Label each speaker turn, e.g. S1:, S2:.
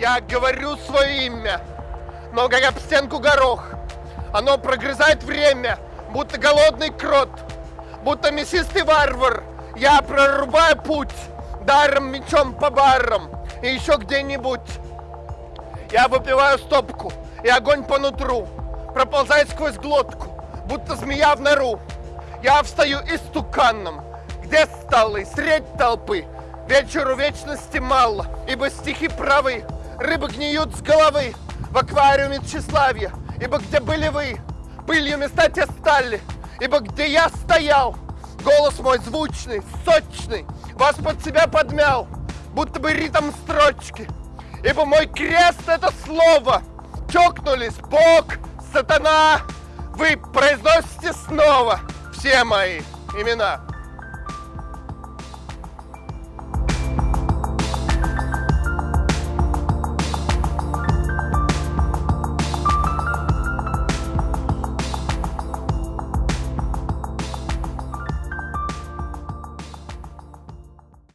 S1: Я говорю свое имя, но как об стенку горох. Оно прогрызает время, будто голодный крот, будто мясистый варвар. Я прорубаю путь даром мечом по барам и еще где-нибудь. Я выпиваю стопку, и огонь по нутру проползает сквозь глотку, будто змея в нору. Я встаю истуканом, где столы, средь толпы. Вечеру вечности мало, ибо стихи правы. Рыбы гниют с головы в аквариуме тщеславия, ибо где были вы, пылью места те стали, ибо где я стоял, голос мой звучный, сочный, вас под себя подмял, будто бы ритм строчки, ибо мой крест это слово, чокнулись Бог, сатана, вы произносите снова все мои имена.